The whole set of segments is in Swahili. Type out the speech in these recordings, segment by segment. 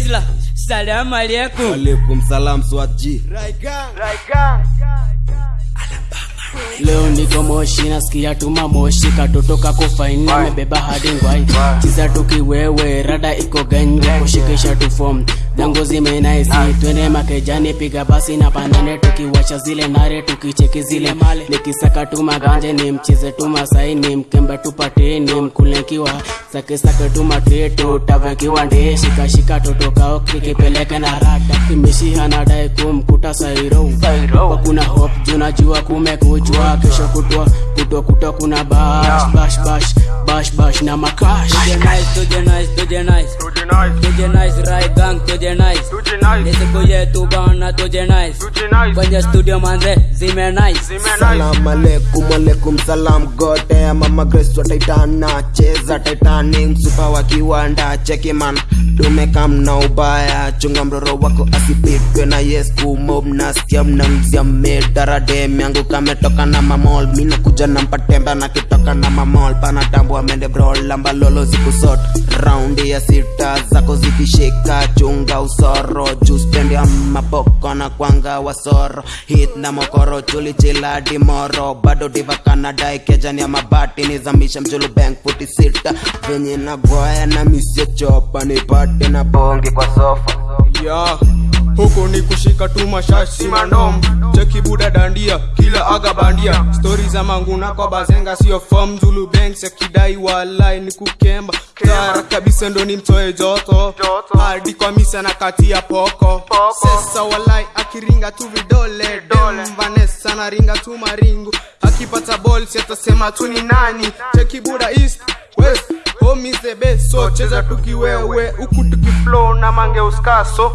Rizla, salamu alaikum. alaikum salam swatji leo niko moshi nasikia tuma moshi katoto kako faini amebeba hadi ngwai. Chiza tukiwewe rada iko ganja kushikisha tu form zangu zimenaisi twende makejani piga basi na pandane tukiwasha zile nare tukicheki zile male. Nikisaka tu maganje ni mcheze tu masai ni mkembe tupate ni mkulenkiwa sake sake tu matretu tavekiwa ndee shika shika toto kao kikipeleke na rada kimeshiha nadai kumkuta sairo kuna hop junajua kumekuchwa kesho kutwa kutwa kutwa kuna bash bash bash bash bash na makash. Tuje nice, tuje nice, tuje nice. Tuje nice, right gang, tuje nice. Ni siku tu bana, tuje nice. Kwenye studio manze, zime nice. salam alaikum alaikum salam gote mama grace wa Titana cheza titanic. Msupa wa kiwanda cheki man. Tumekam na ubaya chunga mroro wako asipitwe na yes kumob nasikia mnamzia yangu kametoka na mamol minakuja na mpatemba na kitoka na mamol panatambua mende bro lamba lolo zikusot raundi ya sita zako zikishika chunga usoro ya maboko na kwanga wasoro hit na mokoro chuli chiladi moro. Bado diva kanada kejani ya mabati nizamisha mjulu bank futi sita. Venye na goya na misio chopa nipate na bongi kwa sofa. Ya huku ni kushika tu mashashi mandom cheki buda dandia kila aga bandia. Stori za manguna kwa bazenga sio fom zulu banks akidai walai ni kukemba. Tara kabisa ndo ni mtoe joto. Hadi kwa misa na kati ya poko. Sesa walai akiringa tu vidole. Dem vanessa na ringa tu maringu. Akipata bols atasema tu ni nani. Cheki buda east west home is the best so cheza tukiwewe huku tukiflow na mange uskaso.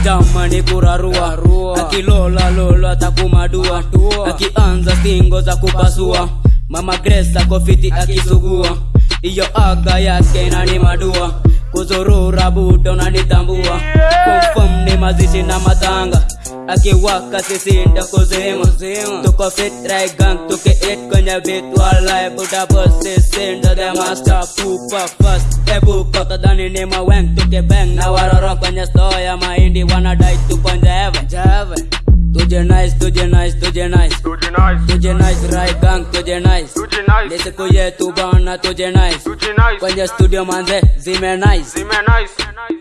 Stama ni kurarua Akilola lola atakumadua. Akianza singo za kupasua. Mama gresa kofiti akisugua. Iyo aga yake nani madua. Kuzurura buto na nitambua. Confirm ni mazishi na matanga Akiwaka sisi ndo kuzima Tuko fit right gang tuke it kwenye vitu alai Buda boss sisi ndo the master Pupa fast. Ebu kota dani ni maweng tuke bang Na waroro kwenye store ya mahindi Wanadai tuponje heaven Tuje nice, tuje nice, tuje nice Tuje nice, right gang, tuje nice Ni siku yetu bana, tuje nice Kwenye studio manze, zime nice. Zime nice